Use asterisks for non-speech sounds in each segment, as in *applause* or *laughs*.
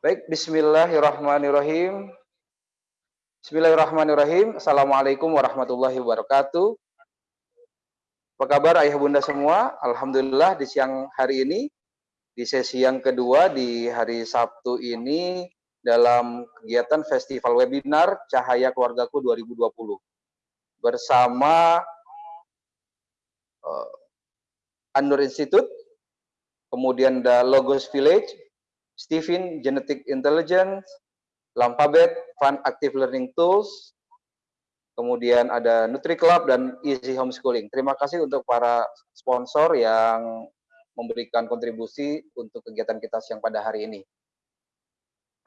Baik, bismillahirrahmanirrahim. Bismillahirrahmanirrahim. Assalamualaikum warahmatullahi wabarakatuh. Apa kabar ayah bunda semua? Alhamdulillah di siang hari ini, di sesi yang kedua di hari Sabtu ini, dalam kegiatan Festival Webinar Cahaya Keluargaku 2020 bersama uh, Anur Institute, kemudian The Logos Village, Stephen Genetic Intelligence, Lampabet Fun Active Learning Tools, kemudian ada Nutri Club dan Easy Homeschooling. Terima kasih untuk para sponsor yang memberikan kontribusi untuk kegiatan kita siang pada hari ini.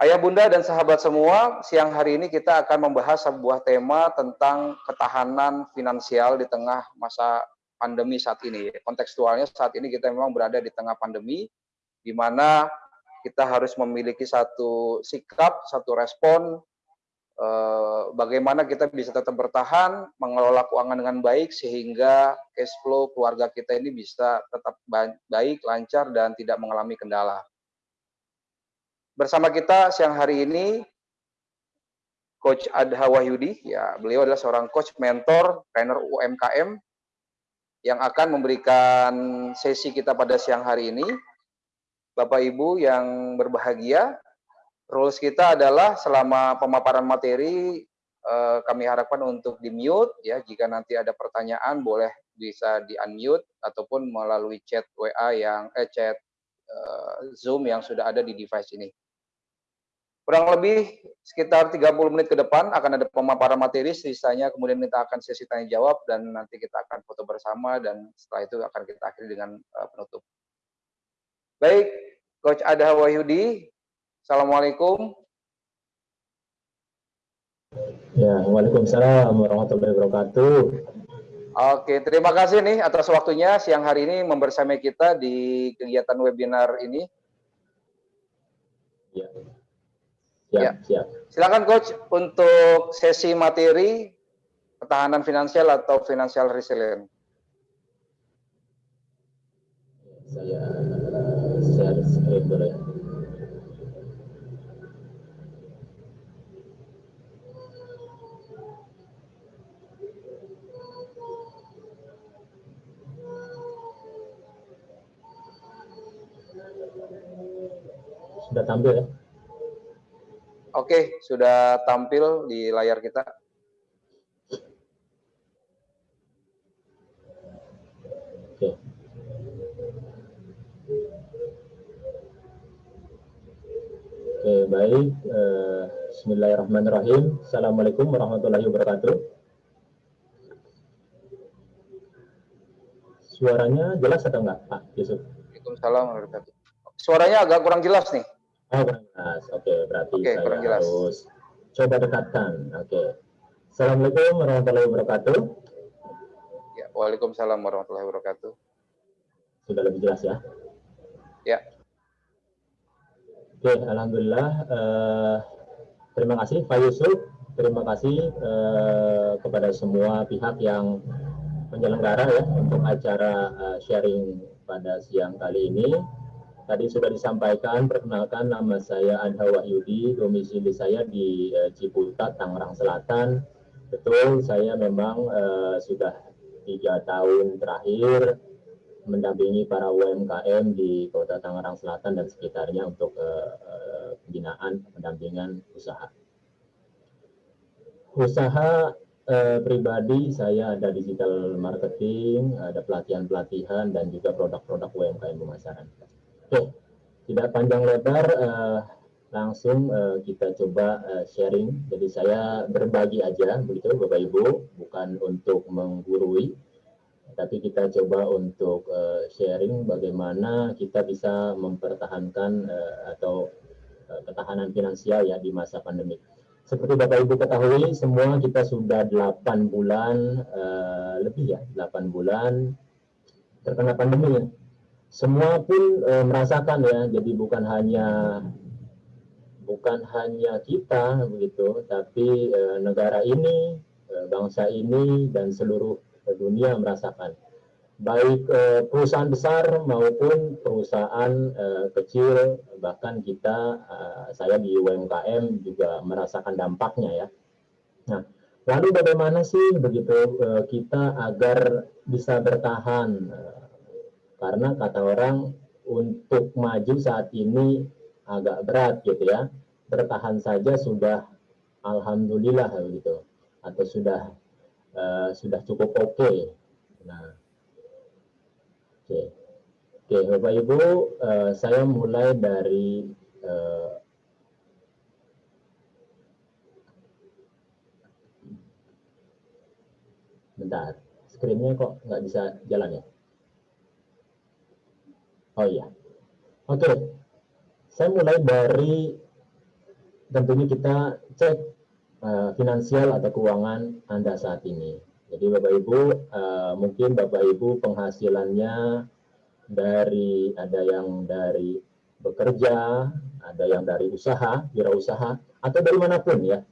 Ayah bunda dan sahabat semua, siang hari ini kita akan membahas sebuah tema tentang ketahanan finansial di tengah masa pandemi saat ini. Kontekstualnya saat ini kita memang berada di tengah pandemi, di mana kita harus memiliki satu sikap, satu respon, eh, bagaimana kita bisa tetap bertahan, mengelola keuangan dengan baik, sehingga cash flow keluarga kita ini bisa tetap baik, lancar, dan tidak mengalami kendala. Bersama kita siang hari ini Coach Adha Wahyudi, ya beliau adalah seorang coach mentor, trainer UMKM yang akan memberikan sesi kita pada siang hari ini. Bapak Ibu yang berbahagia, rules kita adalah selama pemaparan materi eh, kami harapkan untuk di mute ya jika nanti ada pertanyaan boleh bisa di unmute ataupun melalui chat WA yang eh chat eh, Zoom yang sudah ada di device ini. Kurang lebih sekitar 30 menit ke depan akan ada pemaparan materi, sisanya kemudian kita akan sesi tanya jawab dan nanti kita akan foto bersama dan setelah itu akan kita akhiri dengan uh, penutup. Baik, Coach Ada Wahyudi, Assalamualaikum. Ya, Waalaikumsalam warahmatullahi wabarakatuh. Oke, terima kasih nih atas waktunya siang hari ini membersamai kita di kegiatan webinar ini. Ya. Siap, ya. siap. Silakan coach untuk sesi materi ketahanan finansial atau financial resilient. Saya Sudah tampil ya? Oke, sudah tampil di layar kita. Oke. Oke, baik. Uh, Bismillahirrahmanirrahim. Assalamualaikum warahmatullahi wabarakatuh. Suaranya jelas atau enggak, Pak Yusuf? Waalaikumsalam warahmatullahi wabarakatuh. Suaranya agak kurang jelas nih. Oh, kurang jelas. Oke, berarti okay, saya jelas. harus coba dekatkan. Oke. Assalamualaikum warahmatullahi wabarakatuh. Ya, Waalaikumsalam warahmatullahi wabarakatuh. Sudah lebih jelas ya? Ya. Oke, Alhamdulillah. Uh, terima kasih Pak Yusuf. Terima kasih uh, kepada semua pihak yang penyelenggara ya untuk acara uh, sharing pada siang kali ini. Tadi sudah disampaikan, perkenalkan nama saya Adha Wahyudi, domisili saya di uh, Ciputat, Tangerang Selatan. Betul, saya memang uh, sudah tiga tahun terakhir mendampingi para UMKM di Kota Tangerang Selatan dan sekitarnya untuk uh, uh, pembinaan pendampingan usaha. Usaha uh, pribadi saya ada digital marketing, ada pelatihan-pelatihan dan juga produk-produk UMKM pemasaran. Oke, tidak panjang lebar, uh, langsung uh, kita coba uh, sharing. Jadi saya berbagi aja, begitu Bapak Ibu, bukan untuk menggurui, tapi kita coba untuk uh, sharing bagaimana kita bisa mempertahankan uh, atau uh, ketahanan finansial ya di masa pandemi. Seperti Bapak Ibu ketahui, semua kita sudah 8 bulan uh, lebih ya, 8 bulan terkena pandemi ya semua pun e, merasakan ya jadi bukan hanya bukan hanya kita begitu tapi e, negara ini e, bangsa ini dan seluruh dunia merasakan baik eh, perusahaan besar maupun perusahaan eh, kecil bahkan kita eh, saya di UMKM juga merasakan dampaknya ya. Nah, lalu bagaimana sih begitu eh, kita agar bisa bertahan eh, karena kata orang untuk maju saat ini agak berat gitu ya. Bertahan saja sudah alhamdulillah gitu atau sudah uh, sudah cukup oke. Okay. Nah, Oke, oke Bapak Ibu, uh, saya mulai dari uh, bentar, screennya kok nggak bisa jalan ya? Oh iya, oke, saya mulai dari tentunya kita cek uh, finansial atau keuangan Anda saat ini. Jadi Bapak Ibu, uh, mungkin Bapak Ibu penghasilannya dari ada yang dari bekerja, ada yang dari usaha, wirausaha, atau dari mana pun ya.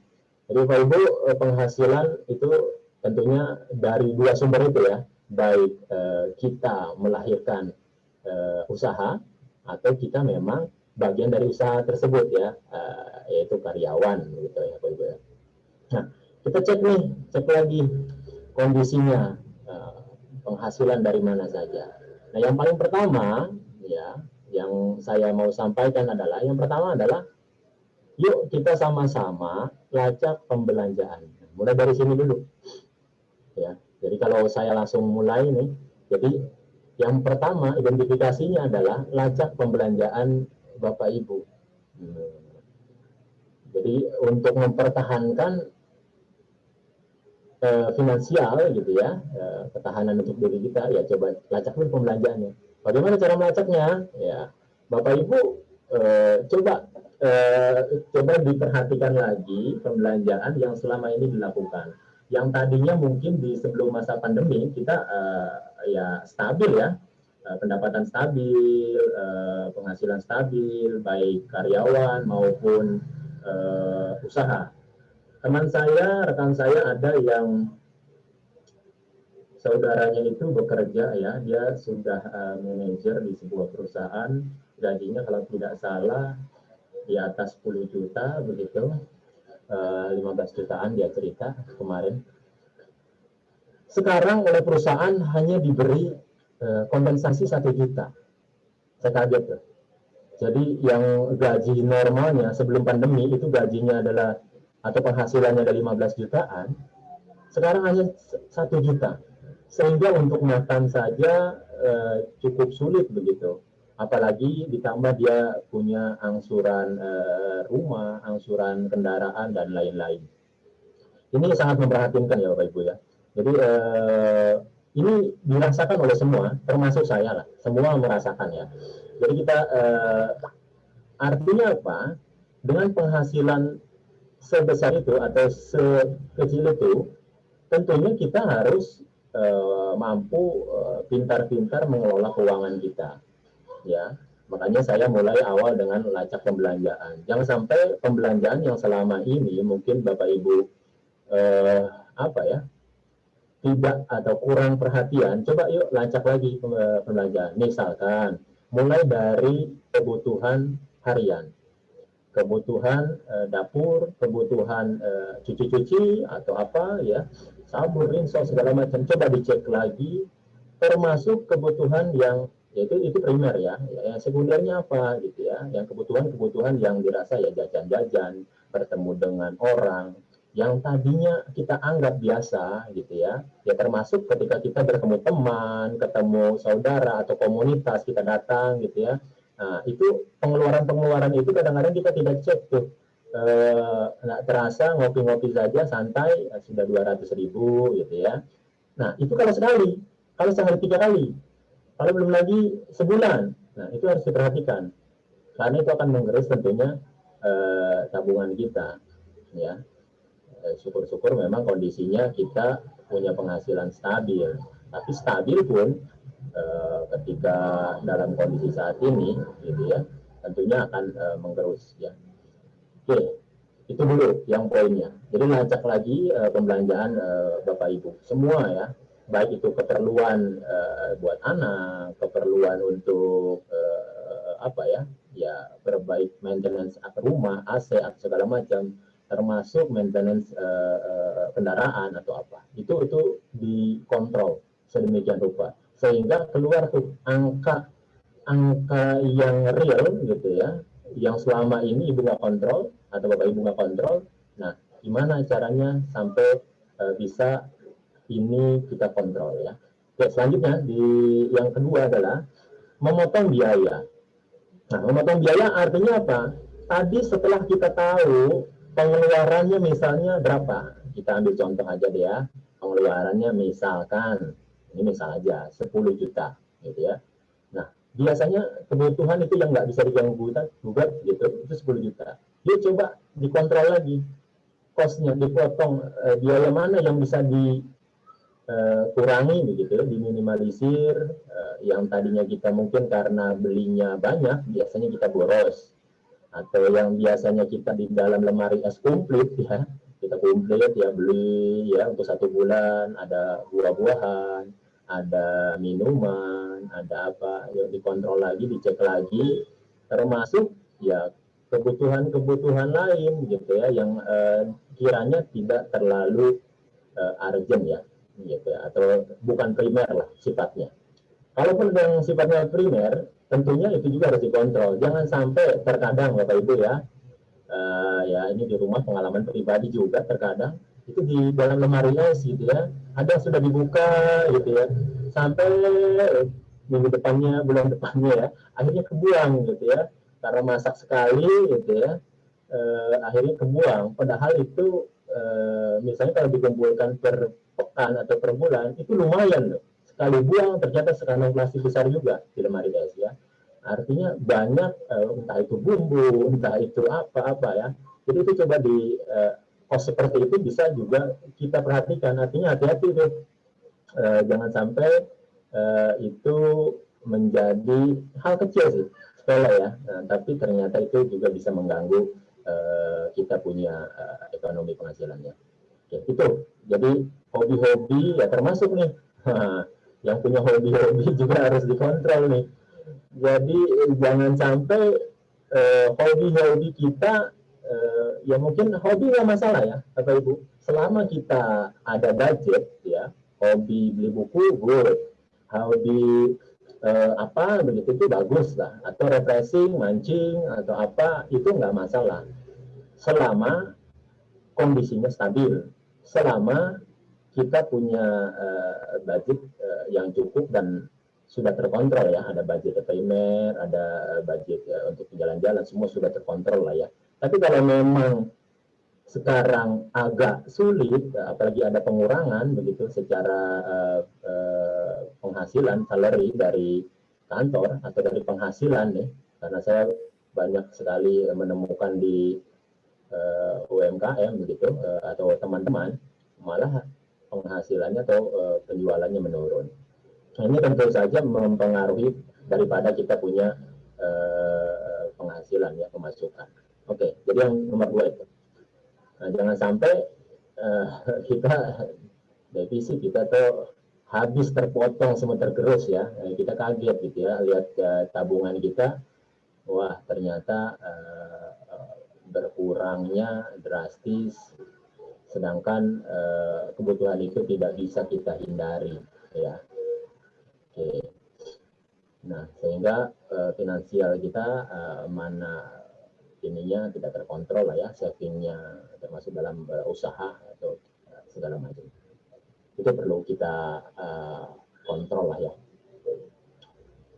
Jadi Bapak Ibu uh, penghasilan itu tentunya dari dua sumber itu ya, baik uh, kita melahirkan uh, usaha atau kita memang bagian dari usaha tersebut ya, uh, yaitu karyawan gitu ya Bapak ya. Nah, kita cek nih, cek lagi kondisinya, eh, penghasilan dari mana saja. Nah, yang paling pertama, ya, yang saya mau sampaikan adalah, yang pertama adalah, yuk kita sama-sama lacak pembelanjaan. Mulai dari sini dulu. Ya, jadi kalau saya langsung mulai nih, jadi yang pertama identifikasinya adalah lacak pembelanjaan Bapak Ibu. Hmm. Jadi untuk mempertahankan uh, finansial gitu ya, uh, ketahanan untuk diri kita, ya coba lacak dulu pembelanjaannya. Bagaimana cara melacaknya? Ya, Bapak Ibu uh, coba uh, coba diperhatikan lagi pembelanjaan yang selama ini dilakukan. Yang tadinya mungkin di sebelum masa pandemi kita uh, ya stabil ya, uh, pendapatan stabil, uh, penghasilan stabil, baik karyawan maupun uh, usaha. Teman saya, rekan saya ada yang saudaranya itu bekerja ya, dia sudah uh, manajer di sebuah perusahaan, gajinya kalau tidak salah di atas 10 juta begitu, 15 jutaan dia cerita kemarin. Sekarang oleh perusahaan hanya diberi uh, kompensasi satu juta. Saya kaget tuh. Jadi yang gaji normalnya sebelum pandemi itu gajinya adalah atau penghasilannya dari 15 jutaan, sekarang hanya satu juta. Sehingga untuk makan saja eh, cukup sulit begitu. Apalagi ditambah dia punya angsuran eh, rumah, angsuran kendaraan, dan lain-lain. Ini sangat memperhatinkan ya Bapak Ibu ya. Jadi eh, ini dirasakan oleh semua, termasuk saya lah. Semua merasakan ya. Jadi kita eh, artinya apa? Dengan penghasilan sebesar itu atau sekecil itu, tentunya kita harus uh, mampu pintar-pintar uh, mengelola keuangan kita. Ya, makanya saya mulai awal dengan lacak pembelanjaan. Jangan sampai pembelanjaan yang selama ini mungkin Bapak Ibu uh, apa ya tidak atau kurang perhatian, coba yuk lacak lagi pembelanjaan. Misalkan mulai dari kebutuhan harian kebutuhan uh, dapur, kebutuhan uh, cuci-cuci atau apa ya, sabun, rinso segala macam coba dicek lagi termasuk kebutuhan yang yaitu itu primer ya, ya yang sekundernya apa gitu ya, yang kebutuhan-kebutuhan yang dirasa ya jajan-jajan, bertemu dengan orang yang tadinya kita anggap biasa gitu ya, ya termasuk ketika kita bertemu teman, ketemu saudara atau komunitas kita datang gitu ya, Nah, itu pengeluaran-pengeluaran itu kadang-kadang kita tidak cek tuh. Eh, nggak terasa ngopi-ngopi saja santai eh, sudah 200 ribu gitu ya. Nah, itu kalau sekali. Kalau sehari tiga kali. Kalau belum lagi sebulan. Nah, itu harus diperhatikan. Karena itu akan menggerus tentunya eh, tabungan kita. Ya, eh, syukur-syukur memang kondisinya kita punya penghasilan stabil. Tapi stabil pun Eh, ketika dalam kondisi saat ini gitu ya tentunya akan uh, menggerus ya oke itu dulu yang poinnya jadi lacak lagi uh, pembelanjaan uh, bapak ibu semua ya baik itu keperluan uh, buat anak, keperluan untuk uh, apa ya, ya berbaik maintenance rumah, AC atau segala macam, termasuk maintenance uh, kendaraan atau apa, itu itu dikontrol sedemikian rupa sehingga keluar tuh angka angka yang real gitu ya, yang selama ini ibu nggak kontrol atau bapak ibu nggak kontrol. Nah, gimana caranya sampai bisa ini kita kontrol ya. Oke, selanjutnya di yang kedua adalah memotong biaya. Nah, memotong biaya artinya apa? Tadi setelah kita tahu pengeluarannya misalnya berapa, kita ambil contoh aja deh ya. Pengeluarannya misalkan ini misal aja 10 juta gitu ya. Nah, biasanya kebutuhan itu yang nggak bisa diganggu gugat gitu itu 10 juta. Dia coba dikontrol lagi kosnya dipotong eh, biaya mana yang bisa di kurangi begitu diminimalisir uh, yang tadinya kita mungkin karena belinya banyak biasanya kita boros. Atau yang biasanya kita di dalam lemari es komplit *laughs* ya kita komplit ya beli ya untuk satu bulan ada buah-buahan ada minuman ada apa yang dikontrol lagi dicek lagi termasuk ya kebutuhan-kebutuhan lain gitu ya yang uh, kiranya tidak terlalu uh, urgent ya gitu atau bukan primer lah sifatnya. Kalaupun yang sifatnya primer, tentunya itu juga harus dikontrol. Jangan sampai terkadang Bapak Ibu ya, uh, ya ini di rumah pengalaman pribadi juga terkadang itu di dalam lemari es gitu ya, ada yang sudah dibuka gitu ya, sampai minggu depannya, bulan depannya ya, akhirnya kebuang gitu ya, karena masak sekali gitu ya, uh, akhirnya kebuang. Padahal itu uh, misalnya kalau dikumpulkan per pekan atau per bulan itu lumayan loh. Sekali buang ternyata sekantong plastik besar juga di lemari es ya. Artinya banyak uh, entah itu bumbu, entah itu apa-apa ya. Jadi itu coba di uh, kos seperti itu bisa juga kita perhatikan. Artinya hati-hati tuh. Uh, jangan sampai uh, itu menjadi hal kecil sih, ya. Nah, tapi ternyata itu juga bisa mengganggu uh, kita punya uh, ekonomi penghasilannya. Oke, itu. Jadi hobi-hobi ya termasuk nih *laughs* yang punya hobi-hobi juga harus dikontrol nih jadi jangan sampai uh, hobi-hobi kita uh, ya mungkin hobi nggak masalah ya Bapak Ibu selama kita ada budget ya hobi beli buku good hobi uh, apa begitu itu bagus lah. Atau refreshing mancing atau apa itu nggak masalah. Selama kondisinya stabil. Selama kita punya uh, budget uh, yang cukup dan sudah terkontrol ya, ada budget primer, ada budget uh, untuk jalan-jalan, semua sudah terkontrol lah ya. Tapi kalau memang sekarang agak sulit, apalagi ada pengurangan begitu secara uh, uh, penghasilan salary dari kantor atau dari penghasilan nih, karena saya banyak sekali menemukan di uh, UMKM begitu uh, atau teman-teman malah penghasilannya atau uh, penjualannya menurun. Nah, ini tentu saja mempengaruhi daripada kita punya uh, penghasilan ya pemasukan. Oke, jadi yang nomor dua itu. Nah, jangan sampai uh, *laughs* kita defisit kita tuh habis terpotong semua tergerus ya. kita kaget gitu ya lihat uh, tabungan kita, wah ternyata uh, berkurangnya drastis. Sedangkan uh, kebutuhan itu tidak bisa kita hindari ya. Oke. Nah sehingga uh, finansial kita uh, mana ininya tidak terkontrol lah ya savingnya termasuk dalam uh, usaha atau uh, segala macam. Itu perlu kita uh, kontrol lah ya.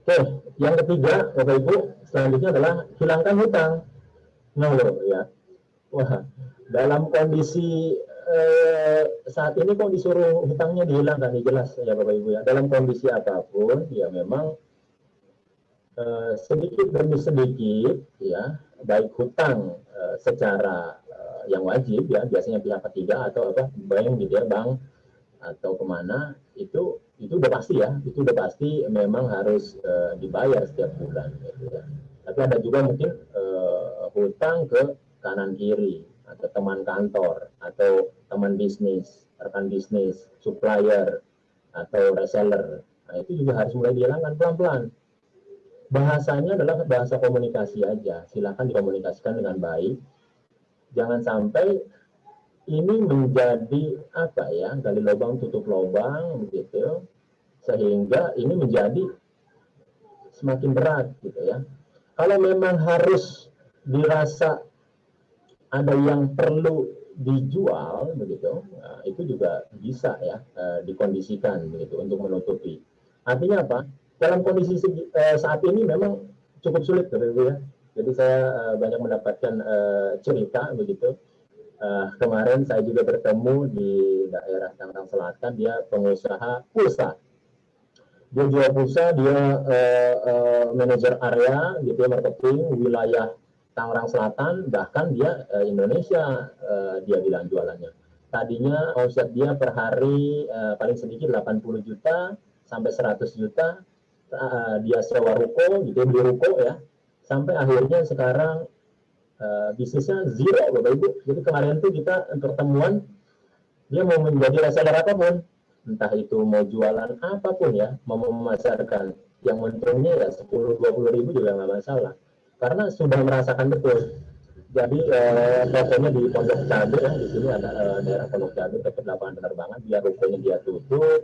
Oke yang ketiga bapak ibu selanjutnya adalah hilangkan hutang. Nah ya. Wah dalam kondisi eh, saat ini kok disuruh hutangnya dihilangkan, ya jelas ya Bapak Ibu ya. Dalam kondisi apa pun, ya memang eh, sedikit demi sedikit, ya baik hutang eh, secara eh, yang wajib ya, biasanya pihak ketiga atau apa bank gitu ya, bank atau ke mana itu itu udah pasti ya, itu udah pasti memang harus uh, dibayar setiap bulan. Gitu ya. Tapi ada juga mungkin uh, hutang ke kanan kiri atau teman kantor atau teman bisnis, rekan bisnis, supplier, atau reseller. Nah, itu juga harus mulai dihilangkan pelan-pelan. Bahasanya adalah bahasa komunikasi aja. Silakan dikomunikasikan dengan baik. Jangan sampai ini menjadi apa ya gali lubang tutup lubang begitu sehingga ini menjadi semakin berat gitu ya kalau memang harus dirasa ada yang perlu dijual begitu nah, itu juga bisa ya eh, dikondisikan begitu untuk menutupi artinya apa dalam kondisi eh, saat ini memang cukup sulit begitu ya. Jadi saya eh, banyak mendapatkan cerita begitu. Uh, kemarin saya juga bertemu di daerah Tangerang Selatan dia pengusaha pulsa. Dia jual pulsa dia uh, uh, manajer area gitu ya marketing wilayah Tangerang Selatan bahkan dia uh, Indonesia uh, dia bilang jualannya. Tadinya omset dia per hari uh, paling sedikit 80 juta sampai 100 juta uh, dia sewa ruko gitu beli ruko ya sampai akhirnya sekarang uh, bisnisnya zero Bapak Ibu. Jadi kemarin tuh kita pertemuan dia mau menjadi reseller apa pun, entah itu mau jualan apa pun ya, mau memasarkan yang untungnya ya 10-20 ribu juga nggak masalah. Karena sudah merasakan betul. Jadi eh, tokonya di Pondok Cabe ya, di sini ada eh, daerah Pondok Cabe dekat lapangan penerbangan, dia rukonya dia tutup,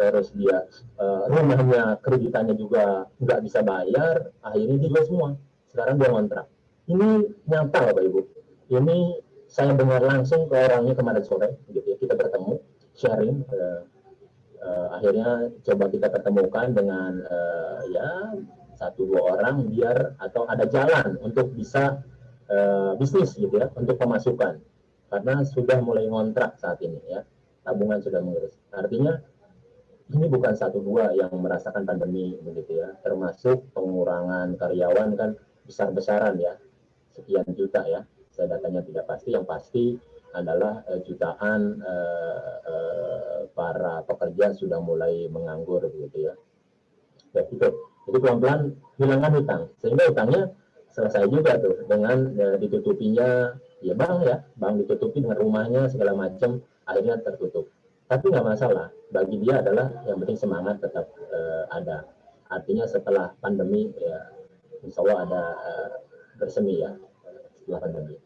terus dia eh, rumahnya kreditannya juga nggak bisa bayar, akhirnya dia semua. Sekarang dia ngontrak ini nyata Bapak Ibu. Ini saya dengar langsung ke orangnya kemarin sore, gitu ya. Kita bertemu, sharing. Uh, uh, akhirnya coba kita ketemukan dengan uh, ya satu dua orang biar atau ada jalan untuk bisa uh, bisnis gitu ya, untuk pemasukan. Karena sudah mulai ngontrak saat ini ya, tabungan sudah mengurus. Artinya ini bukan satu dua yang merasakan pandemi begitu ya, termasuk pengurangan karyawan kan besar-besaran ya sekian juta ya. Saya datanya tidak pasti, yang pasti adalah uh, jutaan uh, uh, para pekerja sudah mulai menganggur begitu ya. Ya itu. Jadi pelan-pelan hilangkan hutang sehingga hutangnya selesai juga tuh dengan uh, ditutupinya ya bang ya, bang ditutupi dengan rumahnya segala macam akhirnya tertutup. Tapi nggak masalah, bagi dia adalah yang penting semangat tetap uh, ada. Artinya setelah pandemi ya insya Allah ada uh, bersemi ya setelah pandemi.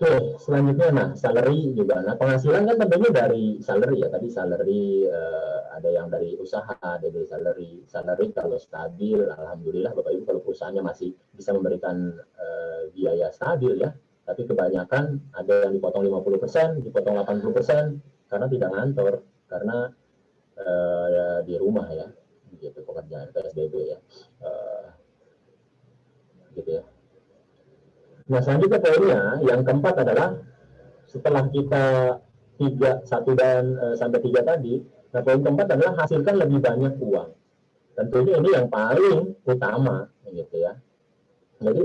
Oke, selanjutnya nah salary juga. Nah penghasilan kan tentunya dari salary ya. Tadi salary uh, ada yang dari usaha, ada dari salary. Salary kalau stabil, alhamdulillah Bapak Ibu kalau perusahaannya masih bisa memberikan uh, biaya stabil ya. Tapi kebanyakan ada yang dipotong 50%, dipotong 80% karena tidak ngantor, karena uh, di rumah ya, gitu pekerjaan PSBB ya. Uh, gitu ya. Nah selanjutnya poinnya yang keempat adalah setelah kita tiga satu dan e, sampai tiga tadi, nah poin keempat adalah hasilkan lebih banyak uang. Tentunya ini yang paling utama, gitu ya. Jadi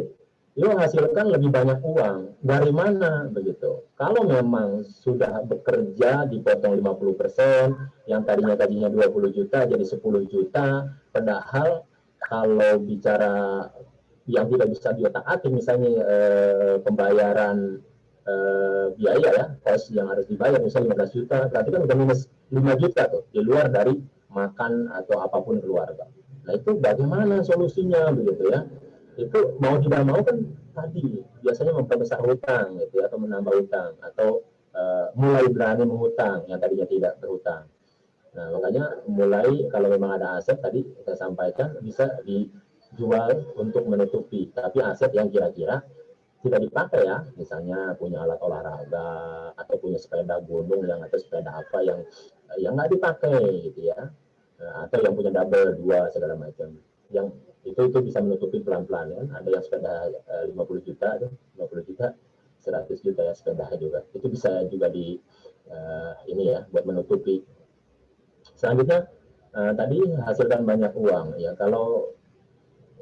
yuk hasilkan lebih banyak uang. Dari mana begitu? Kalau memang sudah bekerja dipotong 50%, yang tadinya tadinya 20 juta jadi 10 juta, padahal kalau bicara yang tidak bisa diotak-atik misalnya eh, pembayaran eh, biaya ya kos yang harus dibayar misalnya 15 juta berarti kan udah minus 5 juta tuh di luar dari makan atau apa pun keluarga nah itu bagaimana solusinya begitu ya itu mau tidak mau kan tadi biasanya memperbesar hutang gitu ya, atau menambah hutang atau uh, mulai berani menghutang yang tadinya tidak berhutang. Nah makanya mulai kalau memang ada aset tadi saya sampaikan bisa di jual untuk menutupi, tapi aset yang kira-kira tidak dipakai ya, misalnya punya alat olahraga atau punya sepeda gunung yang atau sepeda apa yang yang nggak dipakai gitu ya, nah, atau yang punya double dua segala macam, yang itu itu bisa menutupi pelan-pelan. Kan, ada yang sepeda eh, 50 juta, 50 juta, 100 juta ya sepeda juga, itu bisa juga di uh, ini ya buat menutupi. Selanjutnya uh, tadi hasilkan banyak uang ya, kalau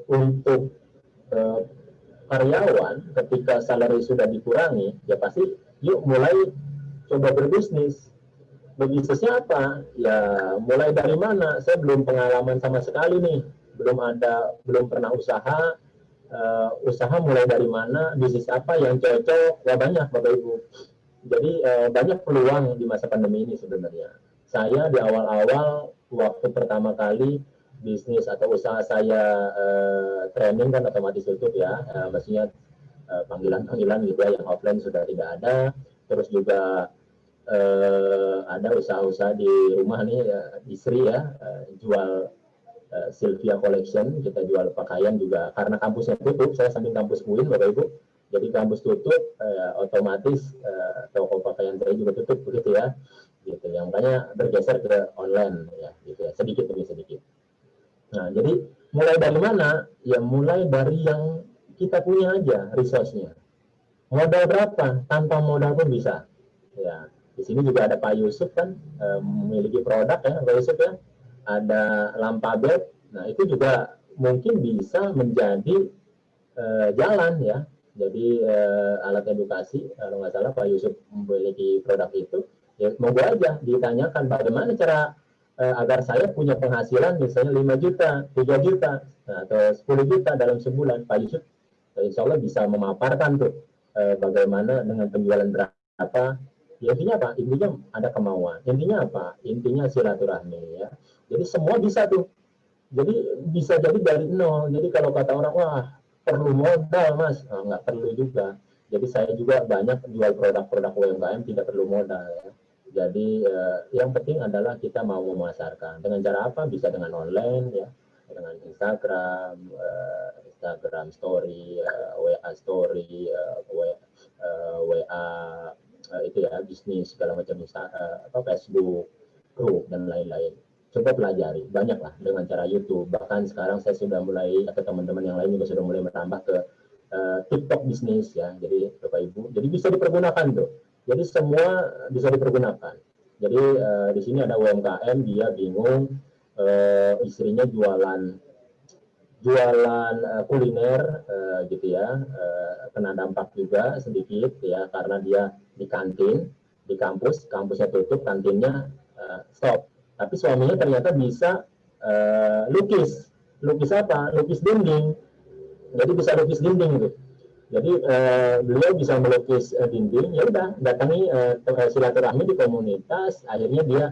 untuk uh, karyawan ketika salary sudah dikurangi ya pasti yuk mulai coba berbisnis. Berbisnisnya apa ya mulai dari mana? Saya belum pengalaman sama sekali nih belum ada belum pernah usaha uh, usaha mulai dari mana bisnis apa yang cocok ya banyak bapak ibu. Jadi uh, banyak peluang di masa pandemi ini sebenarnya. Saya di awal-awal waktu pertama kali bisnis atau usaha saya uh, training kan otomatis tutup ya, uh, maksudnya panggilan-panggilan uh, gitu ya yang offline sudah tidak ada, terus juga uh, ada usaha-usaha di rumah nih uh, istri ya uh, jual uh, Sylvia Collection kita jual pakaian juga. Karena kampusnya tutup saya samping kampus UIN Bapak Ibu. Jadi kampus tutup uh, otomatis uh, toko pakaian saya juga tutup begitu ya. Gitu yang makanya bergeser ke online ya gitu ya. Sedikit demi sedikit. Nah jadi mulai dari mana? Ya mulai dari yang kita punya aja resource-nya. Modal berapa? Tanpa modal pun bisa. Ya di sini juga ada Pak Yusuf kan uh, memiliki produk ya Pak Yusuf ya ada lampa nah itu juga mungkin bisa menjadi uh, jalan ya. Jadi uh, alat edukasi kalau nggak salah Pak Yusuf memiliki produk itu ya monggo aja ditanyakan bagaimana cara uh, agar saya punya penghasilan misalnya 5 juta 3 juta nah, atau 10 juta dalam sebulan. Pak Yusuf Insya Allah bisa memaparkan tuh uh, bagaimana dengan penjualan berapa. Ya intinya apa? Intinya ada kemauan. Intinya apa? Intinya silaturahmi ya jadi semua bisa tuh. Jadi bisa jadi dari nol. Jadi kalau kata orang wah perlu modal mas. Oh, nggak perlu juga. Jadi saya juga banyak jual produk-produk UMKM tidak perlu modal. Jadi eh, yang penting adalah kita mau memasarkan. Dengan cara apa? Bisa dengan online ya. Dengan Instagram eh, Instagram Story eh, WA Story eh, WA, eh, WA uh, itu ya bisnis segala macam uh, apa Facebook, grup dan lain-lain. Coba pelajari, banyak lah dengan cara YouTube. Bahkan sekarang saya sudah mulai atau teman-teman yang lain juga sudah mulai menambah ke uh, TikTok bisnis ya. Jadi Bapak Ibu, jadi bisa dipergunakan tuh. Jadi semua bisa dipergunakan. Jadi uh, di sini ada UMKM dia bingung uh, istrinya jualan jualan uh, kuliner uh, gitu ya uh, kena dampak juga sedikit ya karena dia di kantin di kampus kampusnya tutup kantinnya uh, stop tapi suaminya ternyata bisa uh, lukis. Lukis apa? Lukis dinding. Jadi bisa lukis dinding gitu. Jadi uh, beliau bisa melukis uh, dinding. Ya udah datangi uh, silaturahmi di komunitas. Akhirnya dia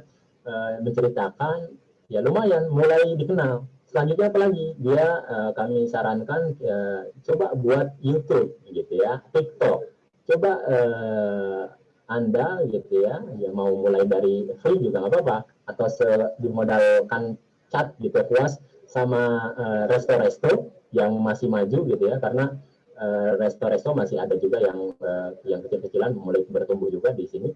uh, menceritakan. Ya lumayan mulai dikenal. Selanjutnya apa lagi? Dia uh, kami sarankan uh, coba buat YouTube gitu ya TikTok. Coba uh, anda gitu ya yang mau mulai dari free juga nggak apa-apa. Atau dimodalkan cat gitu puas sama uh, resto-resto yang masih maju gitu ya. Karena resto-resto masih ada juga yang uh, yang kecil-kecilan mulai bertumbuh juga di sini.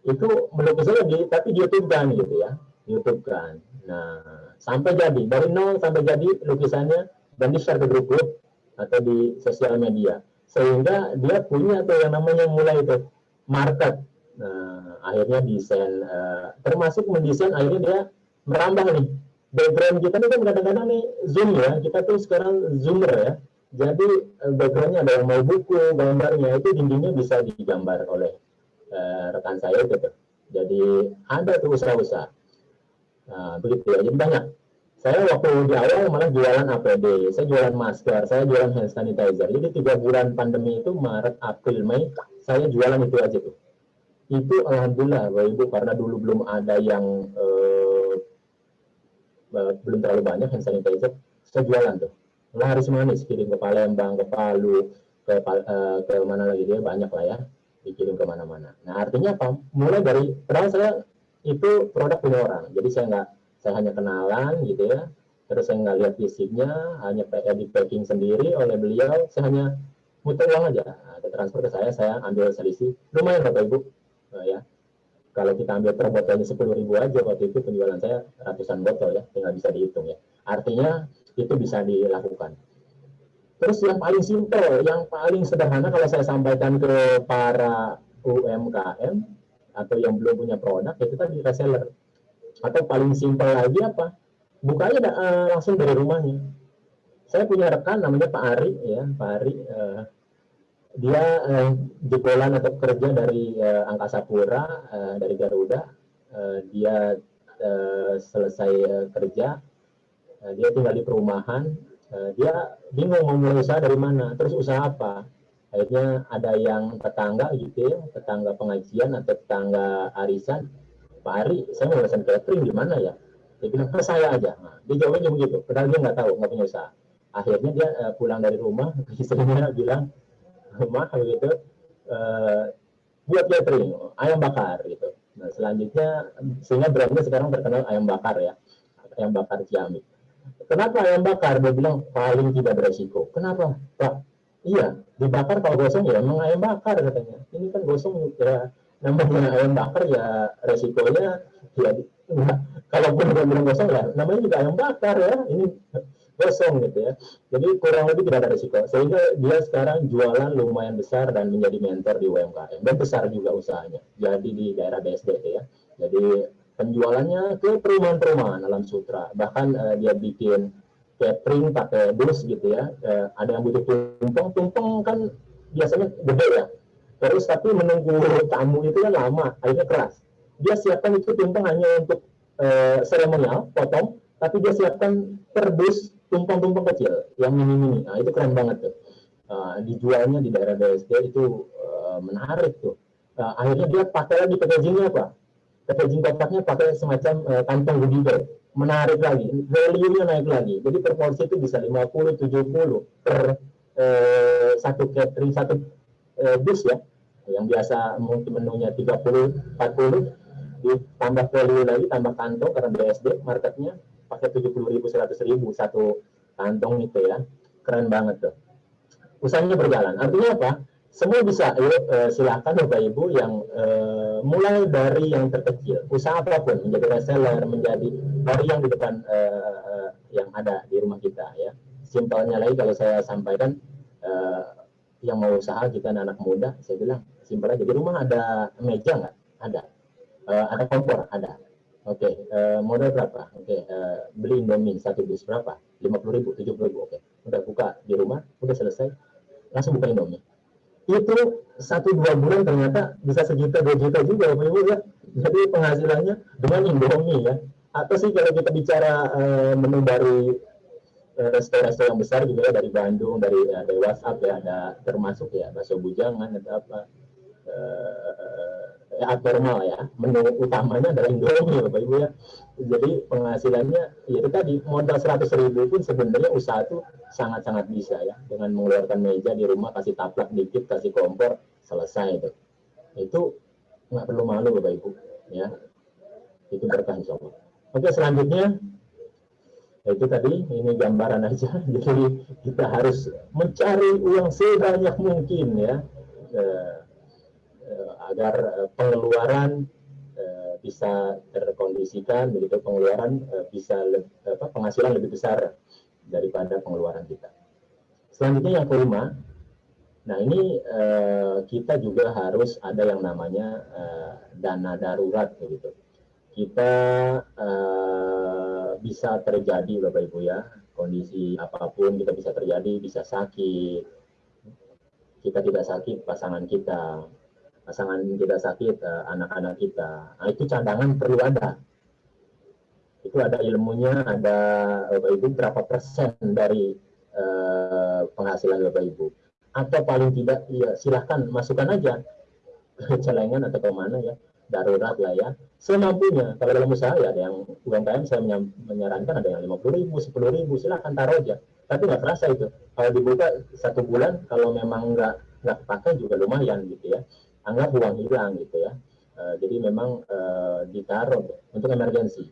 Itu melukis di tapi YouTube kan gitu ya YouTube kan. Nah sampai jadi dari nol sampai jadi lukisannya dan di share ke grup-grup atau di sosial media. Sehingga dia punya tuh yang namanya mulai itu market nah, akhirnya desain uh, termasuk mendesain akhirnya dia merambah nih background kita ini kan kadang-kadang nih zoom ya kita tuh sekarang zoomer ya jadi uh, backgroundnya ada yang mau buku gambarnya itu dindingnya bisa digambar oleh uh, rekan saya gitu jadi ada tuh usaha-usaha Nah, begitu ya. Jadi banyak. Saya waktu di awal malah jualan APD, saya jualan masker, saya jualan hand sanitizer. Jadi tiga bulan pandemi itu Maret, April, Mei, saya jualan itu aja tuh. Itu alhamdulillah, Bapak Ibu, karena dulu belum ada yang eh, eh, belum terlalu banyak hand sanitizer, saya jualan tuh. Laris manis, kirim ke Palembang, ke Palu, ke eh, ke mana lagi dia banyak lah ya, dikirim ke mana-mana. Nah artinya apa? Mulai dari, padahal saya itu produk punya orang. Jadi saya nggak, saya hanya kenalan gitu ya. Terus saya nggak lihat fisiknya, hanya di packing sendiri oleh beliau. Saya hanya muter uang aja, ada transfer ke saya, saya ambil selisih. Lumayan Bapak Ibu, nah, ya. Kalau kita ambil per botolnya sepuluh ribu aja waktu itu penjualan saya ratusan botol ya, tinggal bisa dihitung ya. Artinya itu bisa dilakukan. Terus yang paling simpel, yang paling sederhana kalau saya sampaikan ke para UMKM, atau yang belum punya produk ya kita di reseller atau paling simpel lagi apa bukanya uh, langsung dari rumahnya saya punya rekan namanya Pak Ari ya. Pak Ari uh, dia uh, jebolan atau kerja dari uh, Angkasa Pura uh, dari Garuda. Uh, dia uh, selesai uh, kerja. Uh, dia tinggal di perumahan. Uh, dia bingung mau mulai usaha dari mana terus usaha apa. Akhirnya ada yang tetangga gitu ya tetangga pengajian atau tetangga arisan Pak Ari saya mau pesan catering di mana ya? Dia bilang ke saya aja. Nah, dia jawabnya begitu padahal dia nggak tahu nggak punya usaha akhirnya dia uh, pulang dari rumah *laughs* istrinya bilang rumah gitu uh, buat catering ayam bakar gitu. Nah selanjutnya sehingga brandnya sekarang terkenal ayam bakar ya ayam bakar Ciamik kenapa ayam bakar? Dia bilang paling tidak beresiko. Kenapa? Pak iya dibakar kalau gosong ya emang ayam bakar katanya. Ini kan gosong ya namanya ayam bakar ya resikonya ya *laughs* nah, kalaupun bilang gosong ya namanya juga ayam bakar ya. Ini gosong gitu ya. Jadi kurang lebih tidak ada resiko sehingga dia sekarang jualan lumayan besar dan menjadi mentor di UMKM dan besar juga usahanya. Jadi di daerah BSD ya. Jadi penjualannya ke perumahan-perumahan alam sutra. Bahkan uh, dia bikin catering pakai bus gitu ya. Uh, ada yang butuh tumpeng tumpeng kan biasanya gede ya. Terus tapi menunggu tamu itu kan lama akhirnya keras. Dia siapkan itu tumpeng hanya untuk uh, seremonial potong tapi dia siapkan perbus tumpeng-tumpeng kecil yang mini-mini nah itu keren banget tuh. Uh, dijualnya di daerah BSD itu uh, menarik tuh. Uh, akhirnya dia pakai lagi packagingnya apa? Packaging kotaknya pakai semacam uh, kantong goodie menarik lagi value-nya naik lagi. Jadi per itu bisa 50 70 per uh, satu catering satu uh, bus ya. Yang biasa mungkin menunya 30 40 ditambah value lagi tambah kantong karena BSD marketnya pakai 70 ribu 100 ribu satu kantong itu ya. Keren banget tuh. Usahanya berjalan. Artinya apa? Semua bisa. Yuk eh, silahkan bapak ibu yang eh, mulai dari yang terkecil. Usaha apa pun. Menjadi reseller menjadi dari yang di depan eh, eh, yang ada di rumah kita ya. Simpelnya lagi kalau saya sampaikan eh, yang mau usaha kita anak, muda saya bilang simpel aja. Di rumah ada meja nggak? Ada. Uh, ada kompor? Ada oke okay. uh, eh, modal berapa oke okay. uh, eh, beli indomie satu dus berapa lima puluh ribu tujuh puluh ribu oke okay. udah buka di rumah udah selesai langsung buka indomie itu satu dua bulan ternyata bisa sejuta dua juta juga ibu ya jadi penghasilannya dengan indomie ya atau sih kalau kita bicara uh, menu dari resto-resto yang besar juga ya dari Bandung dari uh, dari WhatsApp ya ada termasuk ya bakso bujangan atau apa uh, ya abnormal ya. Menu utamanya adalah Indomie Bapak Ibu ya. Jadi penghasilannya ya itu tadi modal 100 ribu pun sebenarnya usaha itu sangat-sangat bisa ya. Dengan mengeluarkan meja di rumah kasih taplak dikit kasih kompor selesai itu. Itu nggak perlu malu Bapak Ibu ya. Itu berkah insya Allah. Oke selanjutnya. Itu tadi ini gambaran aja. *laughs* Jadi kita harus mencari uang sebanyak mungkin ya. Eh, Eh, agar eh, pengeluaran eh, bisa terkondisikan begitu pengeluaran bisa apa, penghasilan lebih besar daripada pengeluaran kita. Selanjutnya yang kelima, nah ini kita juga harus ada yang namanya dana darurat begitu. Kita bisa terjadi Bapak Ibu ya kondisi apa pun kita bisa terjadi bisa sakit kita tidak sakit pasangan kita pasangan kita sakit, eh, anak-anak kita. Nah, itu cadangan perlu ada. Itu ada ilmunya, ada Bapak Ibu berapa persen dari uh, penghasilan Bapak Ibu. Atau paling tidak, ya silahkan masukkan aja ke celengan atau ke mana ya, darurat lah ya. Semampunya, kalau dalam usaha ya ada yang UMKM saya menyarankan ada yang 50 ribu, 10 ribu, silahkan taruh aja. Tapi nggak terasa itu. Kalau dibuka satu bulan, kalau memang nggak nggak pakai juga lumayan gitu ya anggap uang hilang gitu ya. Uh, jadi memang uh, ditaruh untuk emergensi.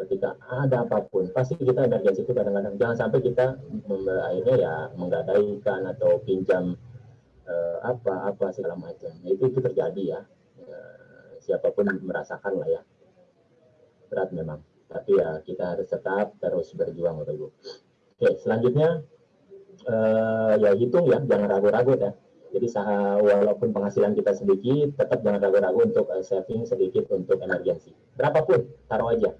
Ketika ada apa pun, pasti kita emergensi itu kadang-kadang jangan sampai kita akhirnya ya menggadaikan atau pinjam uh, apa apa segala macam. Nah, itu itu terjadi ya. Uh, siapa pun merasakan lah ya. Berat memang. Tapi ya kita harus tetap terus berjuang Bapak Ibu. Oke, selanjutnya uh, ya hitung ya, jangan ragu-ragu ya jadi walaupun penghasilan kita sedikit, tetap jangan ragu-ragu untuk uh, saving sedikit untuk emergensi. Berapapun, taruh aja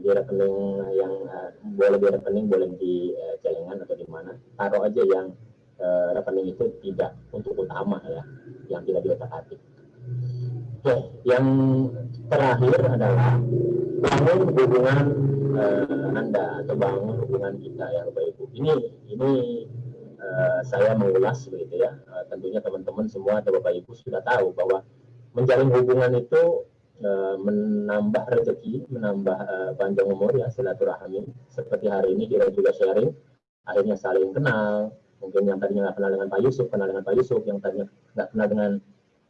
di rekening yang uh, boleh di rekening, boleh di uh, celengan atau di mana. Taruh aja yang uh, rekening itu tidak untuk utama ya, yang tidak diotak-atik. Oke, yang terakhir adalah bangun hubungan uh, Anda atau bangun hubungan kita ya Bapak Ibu. Ini ini uh, saya mengulas begitu ya. Uh, tentunya teman-teman semua atau Bapak Ibu sudah tahu bahwa menjalin hubungan itu uh, menambah rezeki, menambah uh, panjang umur ya silaturahmi. Seperti hari ini kita juga sharing, akhirnya saling kenal. Mungkin yang tadinya nggak kenal dengan Pak Yusuf, kenal dengan Pak Yusuf. Yang tadinya nggak kenal dengan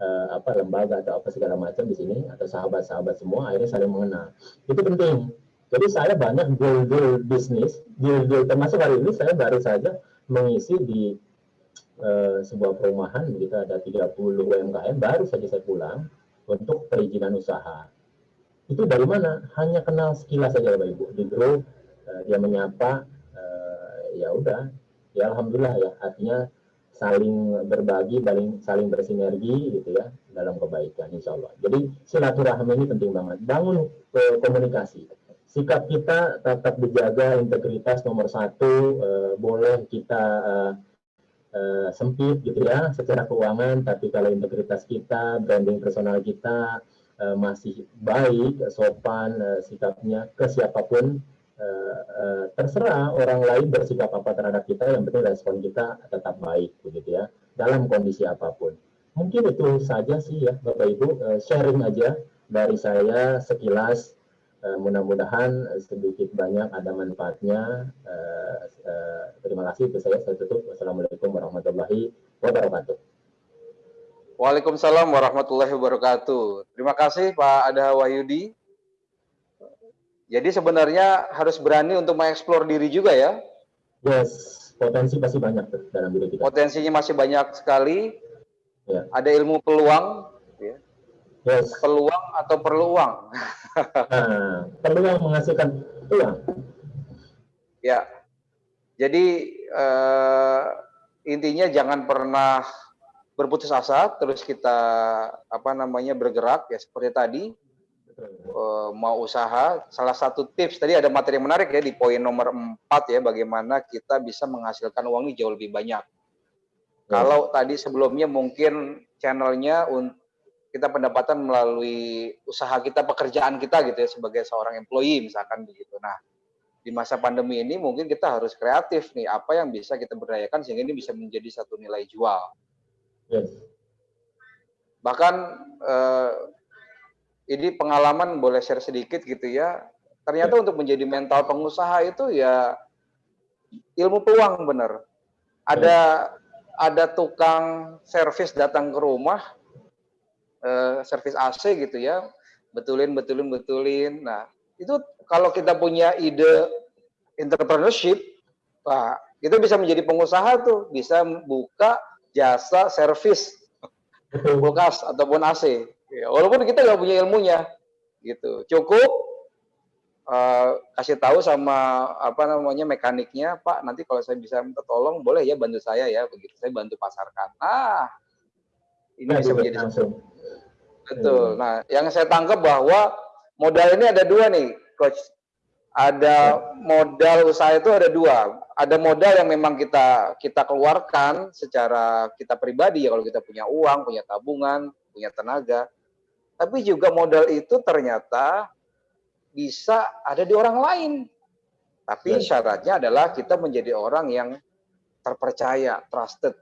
uh, apa lembaga atau apa segala macam di sini atau sahabat-sahabat semua akhirnya saling mengenal. Itu penting. Jadi saya banyak deal-deal bisnis, deal-deal termasuk hari ini saya baru saja mengisi di uh, sebuah perumahan begitu ada 30 UMKM baru saja saya pulang untuk perizinan usaha. Itu dari mana? Hanya kenal sekilas saja Bapak Ibu di grup uh, dia menyapa uh, ya udah ya alhamdulillah ya artinya saling berbagi, saling saling bersinergi gitu ya dalam kebaikan insya Allah. Jadi silaturahmi ini penting banget. Bangun komunikasi sikap kita tetap dijaga integritas nomor satu uh, boleh kita uh, uh, sempit gitu ya secara keuangan tapi kalau integritas kita branding personal kita uh, masih baik sopan uh, sikapnya ke siapa pun uh, uh, terserah orang lain bersikap apa terhadap kita yang penting respon kita tetap baik begitu ya dalam kondisi apa pun. Mungkin itu saja sih ya Bapak Ibu uh, sharing aja dari saya sekilas Uh, mudah-mudahan sedikit banyak ada manfaatnya. Uh, uh, terima kasih itu saya saya tutup. Wassalamualaikum warahmatullahi wabarakatuh. Waalaikumsalam warahmatullahi wabarakatuh. Terima kasih Pak Ada Wahyudi. Jadi sebenarnya harus berani untuk mengeksplor diri juga ya. Yes, potensi pasti banyak dalam diri kita. Potensinya masih banyak sekali. Ya. Ada ilmu peluang. Yes. peluang atau perlu uang. Nah, *laughs* peluang menghasilkan uang. Ya, jadi uh, intinya jangan pernah berputus asa, terus kita apa namanya bergerak ya seperti tadi uh, mau usaha. Salah satu tips tadi ada materi yang menarik ya di poin nomor 4 ya bagaimana kita bisa menghasilkan uang jauh lebih banyak. Ya. Kalau tadi sebelumnya mungkin channelnya untuk kita pendapatan melalui usaha kita, pekerjaan kita gitu ya sebagai seorang employee misalkan begitu. Nah, di masa pandemi ini mungkin kita harus kreatif nih, apa yang bisa kita berdayakan sehingga ini bisa menjadi satu nilai jual. Yes. Bahkan eh, ini pengalaman boleh share sedikit gitu ya. Ternyata yes. untuk menjadi mental pengusaha itu ya ilmu peluang benar. Ada yes. ada tukang servis datang ke rumah, uh, servis AC gitu ya, betulin, betulin, betulin. Nah, itu kalau kita punya ide entrepreneurship, Pak, itu bisa menjadi pengusaha tuh, bisa buka jasa servis kulkas ataupun AC. Ya, walaupun kita nggak punya ilmunya, gitu. Cukup uh, kasih tahu sama apa namanya mekaniknya, Pak. Nanti kalau saya bisa minta tolong, boleh ya bantu saya ya, begitu. Saya bantu pasarkan. Nah, ini bisa menjadi langsung. Betul. Hmm. Nah, yang saya tangkap bahwa modal ini ada dua nih, coach. Ada modal usaha itu ada dua. Ada modal yang memang kita kita keluarkan secara kita pribadi ya kalau kita punya uang, punya tabungan, punya tenaga. Tapi juga modal itu ternyata bisa ada di orang lain. Tapi syaratnya adalah kita menjadi orang yang terpercaya, trusted.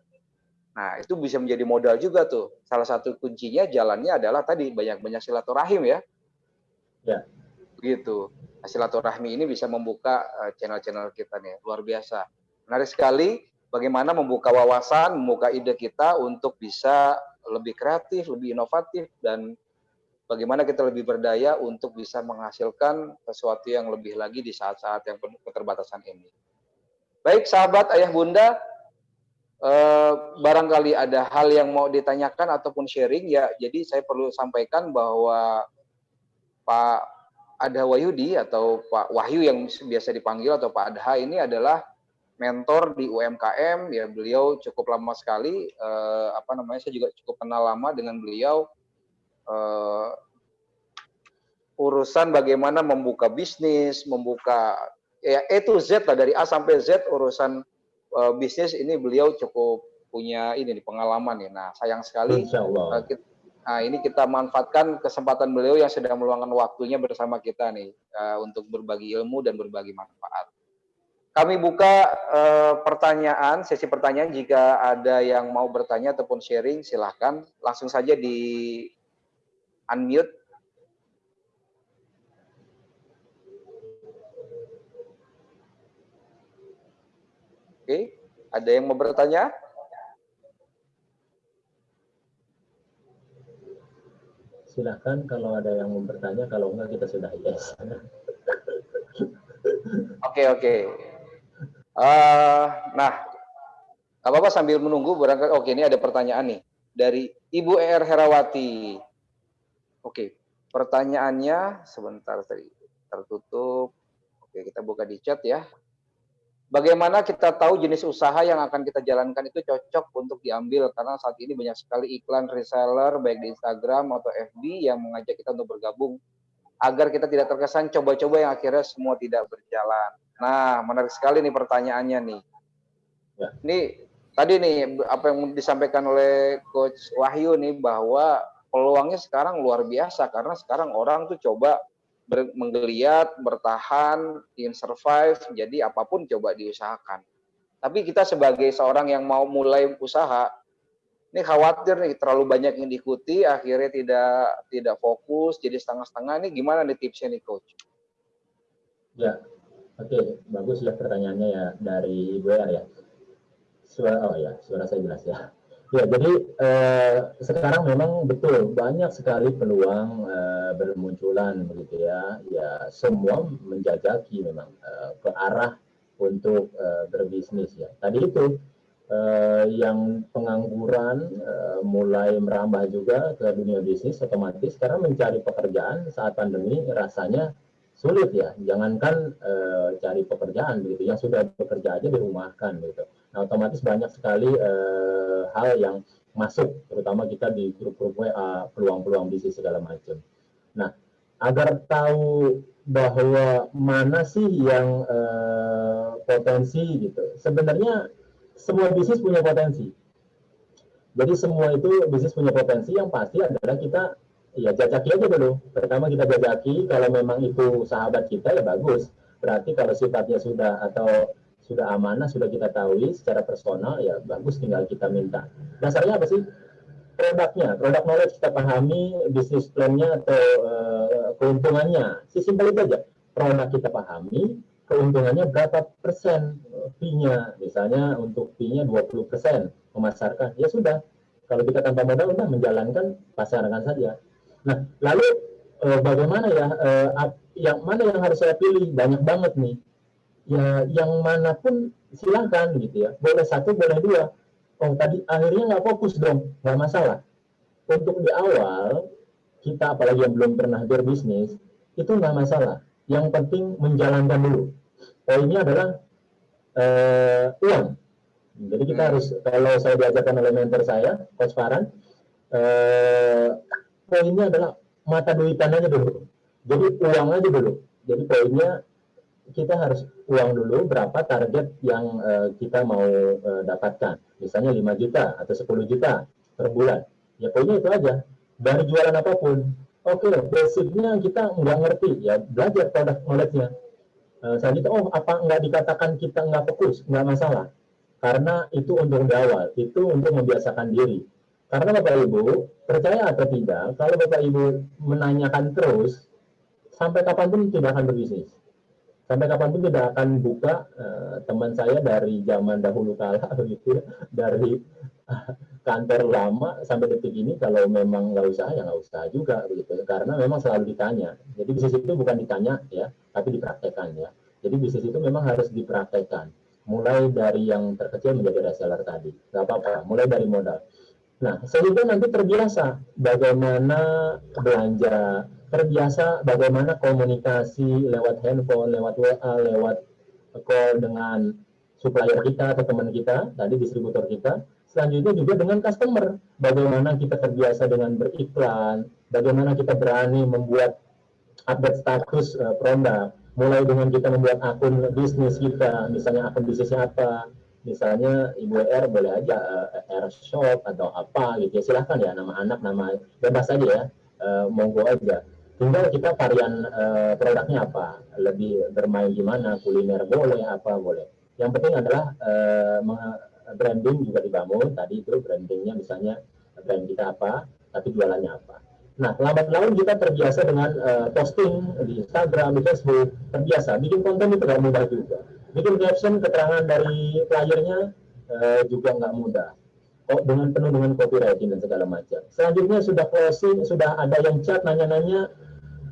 Nah, itu bisa menjadi modal juga tuh. Salah satu kuncinya jalannya adalah tadi banyak-banyak silaturahim ya. Ya. Begitu. Nah, silaturahmi ini bisa membuka eh, channel-channel kita nih, luar biasa. Menarik sekali bagaimana membuka wawasan, membuka ide kita untuk bisa lebih kreatif, lebih inovatif dan bagaimana kita lebih berdaya untuk bisa menghasilkan sesuatu yang lebih lagi di saat-saat yang penuh keterbatasan ini. Baik sahabat ayah bunda, eh, barangkali ada hal yang mau ditanyakan ataupun sharing ya jadi saya perlu sampaikan bahwa Pak Adha Wahyudi atau Pak Wahyu yang biasa dipanggil atau Pak Adha ini adalah mentor di UMKM ya beliau cukup lama sekali eh, apa namanya saya juga cukup kenal lama dengan beliau. Eh, urusan bagaimana membuka bisnis membuka ya to Z lah dari A sampai Z urusan uh, bisnis ini beliau cukup punya ini nih pengalaman ya. Nah, sayang sekali uh, kita, nah ini kita manfaatkan kesempatan beliau yang sedang meluangkan waktunya bersama kita nih uh, untuk berbagi ilmu dan berbagi manfaat. Kami buka uh, pertanyaan, sesi pertanyaan jika ada yang mau bertanya ataupun sharing silahkan langsung saja di unmute Oke, ada yang mau bertanya? Silahkan kalau ada yang mau bertanya, kalau enggak kita sudah yes. *laughs* Oke, oke. Uh, nah, apa-apa sambil menunggu barangkali oke ini ada pertanyaan nih dari Ibu Er Herawati. Oke, pertanyaannya sebentar tadi tertutup. Oke, kita buka di chat ya. Bagaimana kita tahu jenis usaha yang akan kita jalankan itu cocok untuk diambil karena saat ini banyak sekali iklan reseller baik di Instagram atau FB yang mengajak kita untuk bergabung agar kita tidak terkesan coba-coba yang akhirnya semua tidak berjalan. Nah, menarik sekali nih pertanyaannya nih. Ya. Ini tadi nih apa yang disampaikan oleh coach Wahyu nih bahwa peluangnya sekarang luar biasa karena sekarang orang tuh coba ber, menggeliat, bertahan, ingin survive, jadi apa pun coba diusahakan. Tapi kita sebagai seorang yang mau mulai usaha, ini khawatir nih terlalu banyak yang diikuti, akhirnya tidak tidak fokus, jadi setengah-setengah. Ini gimana nih tipsnya nih coach? Ya, oke, okay. bagus ya pertanyaannya ya dari Ibu ya. Suara, oh ya, suara saya jelas ya. Ya, jadi eh, sekarang memang betul banyak sekali peluang eh, bermunculan begitu ya. Ya, semua menjajaki memang eh, ke arah untuk eh, berbisnis ya. Tadi itu eh, yang pengangguran eh, mulai merambah juga ke dunia bisnis otomatis karena mencari pekerjaan saat pandemi rasanya sulit ya. Jangankan eh, cari pekerjaan begitu, yang sudah bekerja aja dirumahkan gitu Nah, otomatis banyak sekali uh, hal yang masuk, terutama kita di grup-grup WA, peluang-peluang bisnis segala macam. Nah, agar tahu bahwa mana sih yang uh, potensi gitu. Sebenarnya semua bisnis punya potensi. Jadi semua itu bisnis punya potensi yang pasti adalah kita ya jajaki aja dulu. Pertama kita jajaki, kalau memang itu sahabat kita ya bagus. Berarti kalau sifatnya sudah atau sudah amanah, sudah kita tahu secara personal, ya bagus tinggal kita minta. Dasarnya apa sih? Produknya, produk knowledge kita pahami, bisnis plan-nya atau uh, keuntungannya. Si simpel itu aja. Produk kita pahami, keuntungannya berapa persen fee-nya. Misalnya untuk fee-nya 20 persen memasarkan. Ya sudah, kalau kita tanpa modal, udah menjalankan, pasarkan saja. Nah, lalu uh, bagaimana ya, uh, yang mana yang harus saya pilih? Banyak banget nih ya yang mana pun silahkan gitu ya. Boleh satu boleh dua. Oh tadi akhirnya nggak fokus dong. Nggak masalah. Untuk di awal kita apalagi yang belum pernah berbisnis itu nggak masalah. Yang penting menjalankan dulu. Poinnya adalah uh, uang. Jadi kita hmm. harus kalau saya diajarkan oleh mentor saya coach Farhan uh, poinnya adalah mata duitan aja dulu. Jadi uang aja dulu. Jadi poinnya kita harus uang dulu berapa target yang uh, kita mau uh, dapatkan. Misalnya 5 juta atau 10 juta per bulan. Ya pokoknya itu aja. Dari jualan apa pun. Oke, okay, basicnya kita nggak ngerti. Ya belajar produk knowledge-nya. Uh, selanjutnya, oh apa nggak dikatakan kita nggak fokus? Nggak masalah. Karena itu untuk di awal. Itu untuk membiasakan diri. Karena Bapak Ibu, percaya atau tidak, kalau Bapak Ibu menanyakan terus, sampai kapan pun tidak akan berbisnis sampai kapan pun tidak akan buka uh, teman saya dari zaman dahulu kala *laughs* begitu ya, dari *laughs* kantor lama sampai detik ini kalau memang nggak usaha ya nggak usaha juga begitu karena memang selalu ditanya. Jadi bisnis itu bukan ditanya ya tapi dipraktekkan ya. Jadi bisnis itu memang harus dipraktekkan mulai dari yang terkecil menjadi reseller tadi. Nggak apa-apa mulai dari modal. Nah sehingga nanti terbiasa bagaimana belanja terbiasa bagaimana komunikasi lewat handphone, lewat WA, lewat call dengan supplier kita atau teman kita, tadi distributor kita. Selanjutnya juga dengan customer, bagaimana kita terbiasa dengan beriklan, bagaimana kita berani membuat update status uh, produk, mulai dengan kita membuat akun bisnis kita, misalnya akun bisnisnya apa, misalnya Ibu R boleh aja uh, R shop atau apa gitu ya, silahkan ya nama anak, nama bebas aja ya, uh, monggo aja tinggal kita varian uh, produknya apa? Lebih bermain di mana? Kuliner boleh apa boleh? Yang penting adalah uh, branding juga dibangun. Tadi itu brandingnya misalnya brand kita apa tapi jualannya apa. Nah lambat laun kita terbiasa dengan uh, posting di Instagram di Facebook. Terbiasa. Bikin konten itu tidak mudah juga. Bikin caption keterangan dari playernya uh, juga nggak mudah. Oh, dengan penuh dengan copywriting dan segala macam. Selanjutnya sudah closing sudah ada yang chat nanya-nanya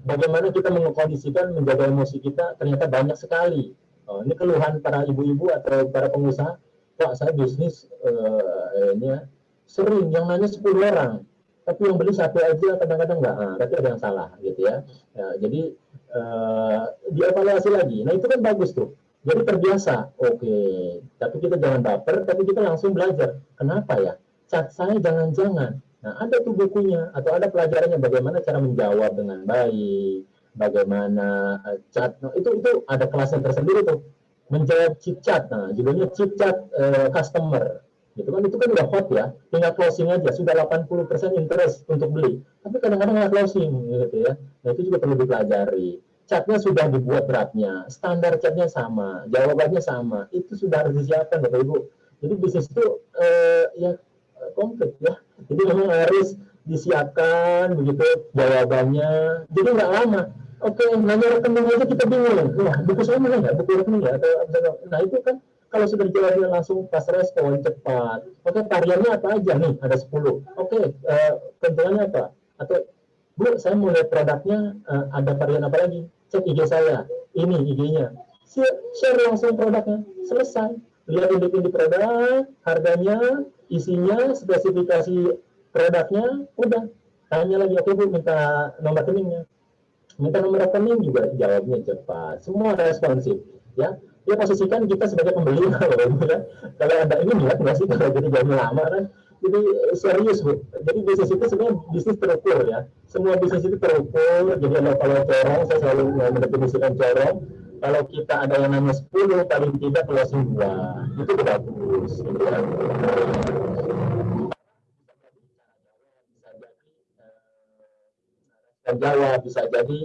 bagaimana kita mengkondisikan menjaga emosi kita ternyata banyak sekali oh, ini keluhan para ibu-ibu atau para pengusaha pak saya bisnis uh, ini ya sering yang nanya 10 orang tapi yang beli satu aja kadang-kadang nggak, nah, tapi ada yang salah gitu ya. ya jadi uh, dievaluasi lagi. Nah itu kan bagus tuh. Jadi terbiasa, oke. Okay. Tapi kita jangan baper, tapi kita langsung belajar. Kenapa ya? Cat saya jangan-jangan. Nah ada tuh bukunya atau ada pelajarannya bagaimana cara menjawab dengan baik, bagaimana uh, chat. Nah, itu itu ada kelasnya tersendiri tuh. Menjawab chip chat. Nah judulnya chip chat uh, customer. Gitu kan? Itu kan udah hot ya tinggal closing aja. Sudah 80% interest untuk beli. Tapi kadang-kadang nggak closing gitu ya. Nah itu juga perlu dipelajari. Catnya sudah dibuat beratnya standar catnya sama jawabannya sama. Itu sudah harus disiapkan bapak ibu. Jadi bisnis itu eh, ya komplit ya jadi memang harus disiapkan begitu jawabannya jadi nggak lama oke nanya rekening aja kita bingung wah buku saya mana ya buku rekening ya atau nah itu kan kalau sudah dijawabnya langsung pas respon cepat. Oke, variannya apa aja nih? Ada 10. Oke, uh, keuntungannya apa? Atau Bu, saya mau lihat produknya, uh, ada varian apa lagi? Cek IG saya. Ini IG-nya. Share langsung produknya. Selesai. Lihat induk-induk produk, harganya, isinya, spesifikasi produknya, udah. Tanya lagi, oke Bu, minta nomor rekeningnya. Minta nomor rekening juga jawabnya cepat. Semua responsif. Ya, ya posisikan kita sebagai pembeli kalau *laughs* ya. kalau ada ini niat nggak sih kalau jadi jalan lama kan jadi serius bu jadi bisnis itu sebenarnya bisnis terukur ya semua bisnis itu terukur jadi kalau corong saya selalu mendefinisikan corong kalau kita ada yang namanya 10 paling tidak closing dua itu bagus. Dan jawab bisa jadi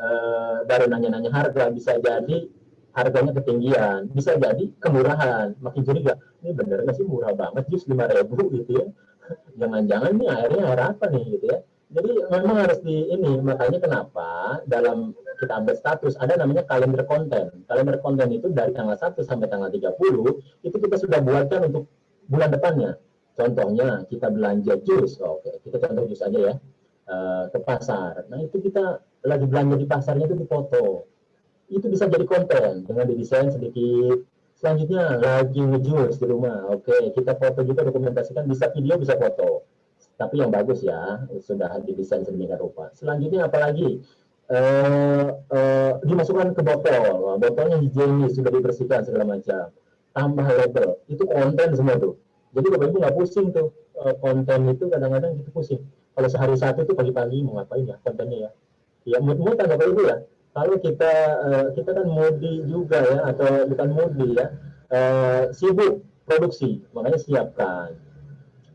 uh, baru nanya-nanya harga bisa jadi harganya ketinggian bisa jadi kemurahan. Makin curiga ini bener nggak sih murah banget jus lima ribu gitu ya? Jangan-jangan nih airnya air apa nih gitu ya? Jadi memang harus di ini makanya kenapa dalam kita update status ada namanya kalender konten kalender konten itu dari tanggal 1 sampai tanggal 30 itu kita sudah buatkan untuk bulan depannya. Contohnya kita belanja jus oke kita contoh jus aja ya uh, ke pasar. Nah itu kita lagi belanja di pasarnya itu dipoto. Itu bisa jadi konten dengan didesain sedikit. Selanjutnya lagi ngejus di rumah oke kita foto juga dokumentasikan bisa video bisa foto. Tapi yang bagus ya sudah didesain sedemikian rupa. Selanjutnya apalagi eh, eh, dimasukkan ke botol. Botolnya higienis sudah dibersihkan segala macam. Tambah label. Itu konten semua tuh. Jadi bapak ibu nggak pusing tuh eh, konten itu kadang-kadang gitu pusing. Kalau sehari satu itu pagi-pagi mau ngapain ya kontennya ya? Ya mood-mood kan bapak ibu ya. Kalau kita uh, kita kan mudi juga ya atau bukan mudi ya uh, sibuk produksi. Makanya siapkan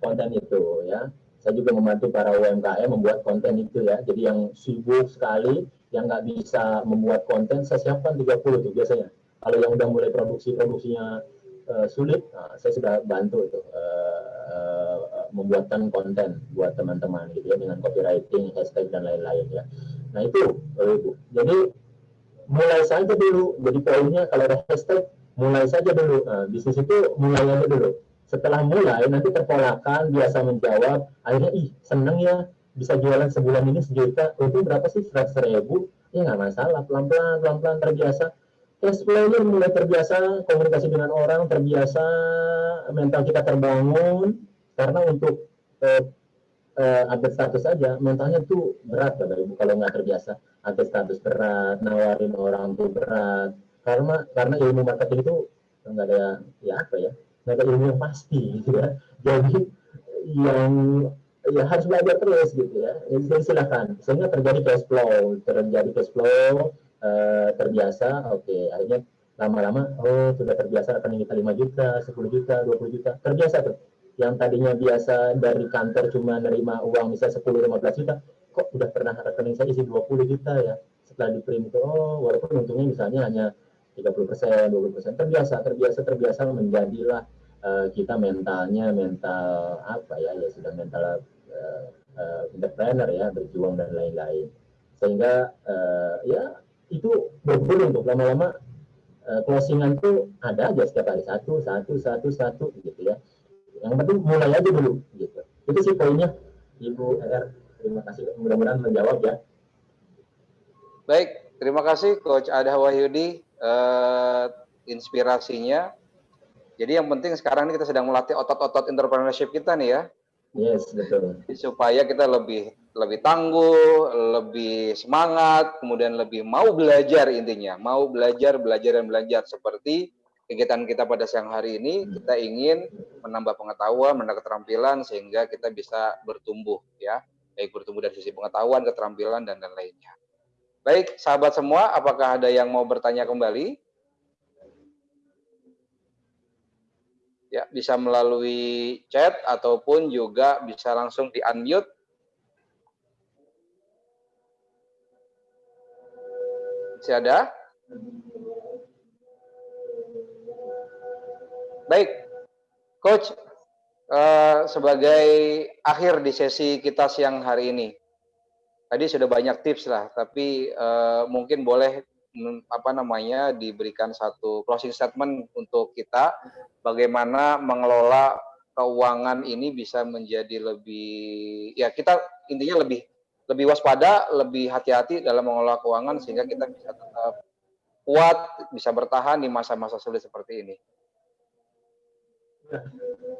konten itu ya saya juga membantu para UMKM membuat konten itu ya jadi yang sibuk sekali yang nggak bisa membuat konten saya siapkan 30 tuh biasanya kalau yang udah mulai produksi produksinya uh, sulit nah, saya sudah bantu itu uh, uh, membuatkan konten buat teman-teman gitu ya dengan copywriting hashtag dan lain-lain ya Nah itu, Ibu. Jadi mulai saja dulu. Jadi poinnya kalau ada hashtag, mulai saja dulu. Nah, bisnis itu mulai aja dulu. Setelah mulai, nanti terpolakan, biasa menjawab. Akhirnya, ih seneng ya, bisa jualan sebulan ini sejuta. Itu berapa sih? Seratus ribu? Ya nggak masalah, pelan-pelan, pelan-pelan terbiasa. Cash flow mulai terbiasa, komunikasi dengan orang terbiasa, mental kita terbangun. Karena untuk eh, uh, update status saja mentalnya tuh berat Bapak Ibu kalau nggak terbiasa update status berat nawarin orang tuh berat karena karena ilmu marketing itu nggak ada ya apa ya nggak ada ilmu yang pasti gitu ya. Jadi yang ya harus belajar terus gitu ya. Jadi silakan. Sehingga terjadi cash flow terjadi cash flow uh, terbiasa oke. Okay. akhirnya lama-lama oh sudah terbiasa rekening kita 5 juta 10 juta 20 juta. Terbiasa tuh. Yang tadinya biasa dari kantor cuma nerima uang misalnya 10-15 juta, kok udah pernah rekening saya isi 20 juta ya. Setelah di print itu, oh walaupun untungnya misalnya hanya 30 persen, 20 persen, terbiasa, terbiasa, terbiasa menjadilah uh, kita mentalnya mental apa ya, ya sudah mental uh, uh, entrepreneur ya, berjuang dan lain-lain. Sehingga uh, ya itu berguna untuk lama-lama uh, closingan tuh ada aja setiap hari. Satu satu satu satu gitu ya. Yang penting mulai aja dulu gitu. Itu sih poinnya. Ibu R terima kasih. Mudah-mudahan menjawab ya. Baik terima kasih Coach Ada Wahyudi. Uh, inspirasinya jadi yang penting sekarang ini kita sedang melatih otot-otot entrepreneurship kita nih ya Yes, betul. Supaya kita lebih lebih tangguh, lebih semangat, kemudian lebih mau belajar intinya, mau belajar, belajar dan belajar seperti kegiatan kita pada siang hari ini kita ingin menambah pengetahuan, menambah keterampilan sehingga kita bisa bertumbuh ya, baik bertumbuh dari sisi pengetahuan, keterampilan dan dan lainnya. Baik, sahabat semua, apakah ada yang mau bertanya kembali? Ya bisa melalui chat ataupun juga bisa langsung di unmute masih ada? Baik. Coach uh, sebagai akhir di sesi kita siang hari ini. Tadi sudah banyak tips lah tapi uh, mungkin boleh apa namanya diberikan satu closing statement untuk kita bagaimana mengelola keuangan ini bisa menjadi lebih ya kita intinya lebih lebih waspada, lebih hati-hati dalam mengelola keuangan sehingga kita bisa tetap kuat, bisa bertahan di masa-masa sulit seperti ini.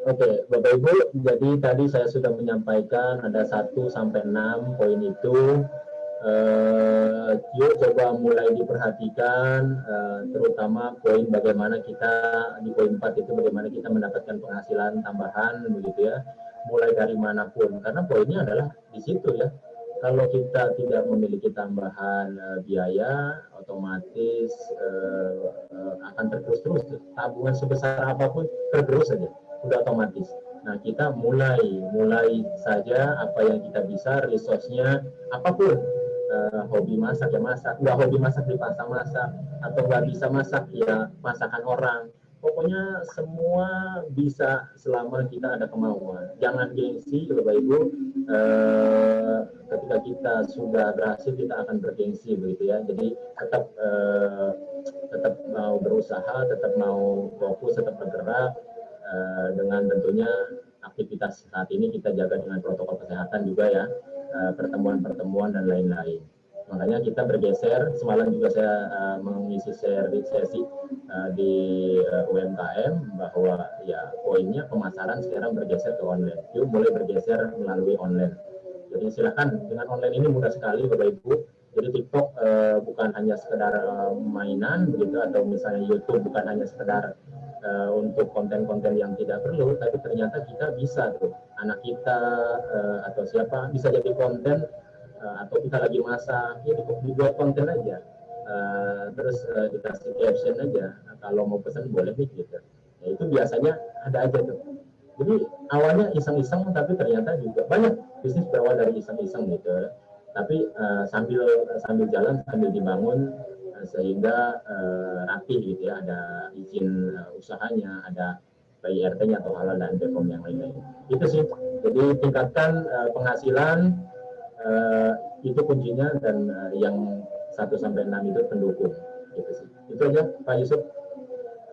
Oke, Bapak Ibu, jadi tadi saya sudah menyampaikan ada 1 sampai 6 poin itu uh, yuk coba mulai diperhatikan uh, terutama poin bagaimana kita di poin 4 itu bagaimana kita mendapatkan penghasilan tambahan begitu ya. Mulai dari mana pun karena poinnya adalah di situ ya. Kalau kita tidak memiliki tambahan uh, biaya otomatis uh, uh, akan tergerus terus. Tabungan sebesar apa pun tergerus saja sudah otomatis. Nah, kita mulai mulai saja apa yang kita bisa, resource-nya apa pun uh, hobi masak ya masak. Nggak hobi masak di pasar masak. Atau nggak bisa masak ya masakan orang. Pokoknya semua bisa selama kita ada kemauan. Jangan gengsi bapak ibu uh, ketika kita sudah berhasil kita akan bergengsi begitu ya. Jadi tetap uh, tetap mau berusaha tetap mau fokus tetap bergerak uh, dengan tentunya aktivitas saat ini kita jaga dengan protokol kesehatan juga ya pertemuan-pertemuan dan lain-lain. Makanya kita bergeser, semalam juga saya uh, mengisi share sesi uh, di uh, UMKM bahwa ya poinnya pemasaran sekarang bergeser ke online. Yuk boleh bergeser melalui online. Jadi silakan dengan online ini mudah sekali Bapak Ibu. Jadi TikTok uh, bukan hanya sekedar uh, mainan begitu atau misalnya YouTube bukan hanya sekedar uh, untuk konten-konten yang tidak perlu, tapi ternyata kita bisa tuh anak kita uh, atau siapa bisa jadi konten uh, atau kita lagi masak, ya dibuat konten aja. Uh, terus uh, dikasih caption aja, nah, kalau mau pesan boleh nih gitu. Ya, itu biasanya ada aja tuh. Jadi awalnya iseng-iseng, tapi ternyata juga banyak bisnis berawal dari iseng-iseng gitu. Tapi uh, sambil sambil jalan sambil dibangun sehingga uh, rapi gitu ya ada izin uh, usahanya ada PIRT-nya atau halal dan BPOM yang lain-lain itu sih jadi tingkatkan uh, penghasilan uh, itu kuncinya dan uh, yang 1 sampai 6 itu pendukung gitu sih itu aja Pak Yusuf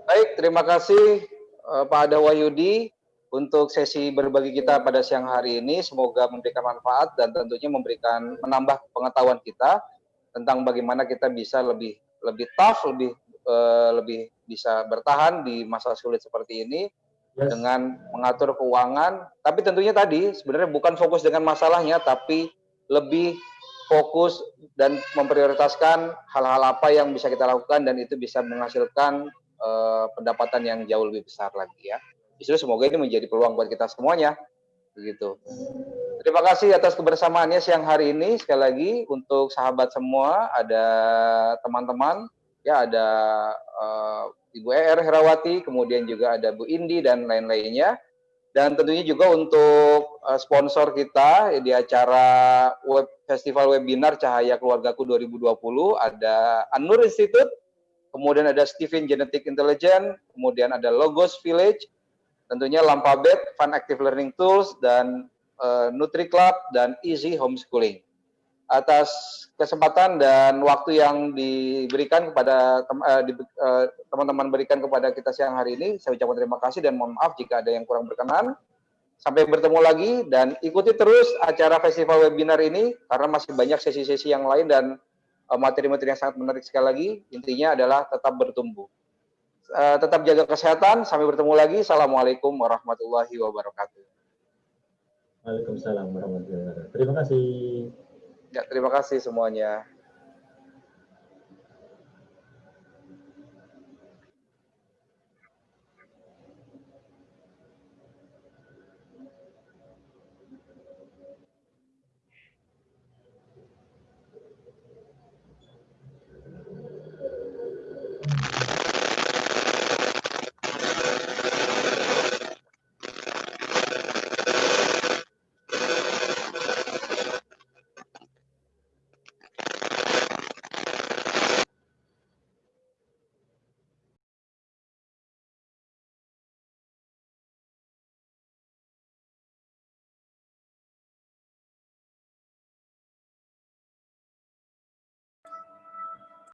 baik terima kasih uh, Pak Ada Wahyudi untuk sesi berbagi kita pada siang hari ini semoga memberikan manfaat dan tentunya memberikan menambah pengetahuan kita tentang bagaimana kita bisa lebih lebih tough, lebih uh, lebih bisa bertahan di masa sulit seperti ini yes. dengan mengatur keuangan. Tapi tentunya tadi sebenarnya bukan fokus dengan masalahnya, tapi lebih fokus dan memprioritaskan hal-hal apa yang bisa kita lakukan dan itu bisa menghasilkan uh, pendapatan yang jauh lebih besar lagi ya. Justru semoga ini menjadi peluang buat kita semuanya begitu. Terima kasih atas kebersamaannya siang hari ini. Sekali lagi untuk sahabat semua, ada teman-teman, ya ada uh, Ibu Er Herawati, kemudian juga ada Bu Indi dan lain-lainnya. Dan tentunya juga untuk sponsor kita di acara web festival webinar Cahaya Keluargaku 2020 ada Anur Institute, kemudian ada Steven Genetic Intelligence, kemudian ada Logos Village, tentunya Lampabet, Fun Active Learning Tools, dan uh, Nutri Club, dan Easy Homeschooling. atas kesempatan dan waktu yang diberikan kepada eh, eh, teman-teman berikan kepada kita siang hari ini. Saya ucapkan terima kasih dan mohon maaf jika ada yang kurang berkenan. Sampai bertemu lagi dan ikuti terus acara festival webinar ini karena masih banyak sesi-sesi yang lain dan eh, materi-materi yang sangat menarik sekali lagi. Intinya adalah tetap bertumbuh. tetap jaga kesehatan. Sampai bertemu lagi. Assalamualaikum warahmatullahi wabarakatuh. Waalaikumsalam warahmatullahi wabarakatuh. Terima kasih. Ya, terima kasih semuanya.